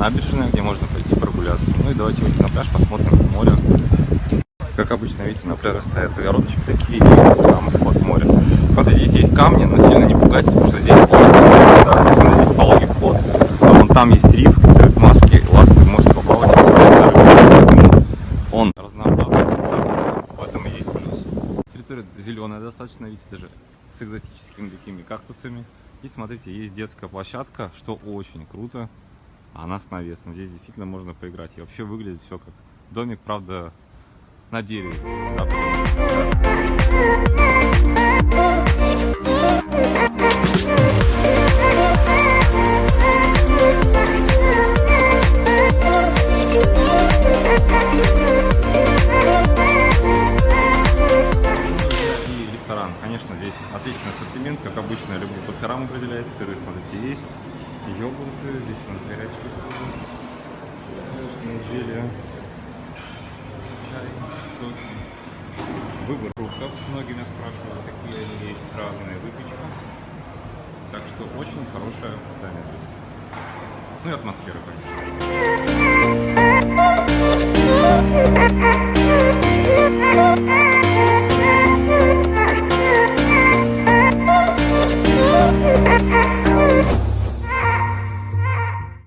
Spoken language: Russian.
набережная, где можно пойти прогуляться. Ну и давайте выйдем на пляж, посмотрим море. Как обычно, видите, на пляже стоят загородочки такие, там вход в море. Смотрите, здесь есть камни, но сильно не пугайтесь, потому что здесь пологий, да, здесь, здесь пологий вход. А вон там есть риф, маски, ласты, можете поэтому он разнообразный, в этом и есть плюс. Территория зеленая достаточно, видите, даже с экзотическими такими кактусами. И смотрите, есть детская площадка, что очень круто. Она с навесом. Здесь действительно можно поиграть. И вообще выглядит все как домик, правда, на дереве. Ресторан. Конечно, здесь отличный ассортимент, как обычно, люблю по сырам определять. Сыры, смотрите, есть. Йогурты, здесь у нас горячие конечно, жили. Чай, соки. Выбор фруктов. Многие меня спрашивают, какие они есть, разные выпечка. Так что очень хорошее питание. Ну и атмосфера, конечно.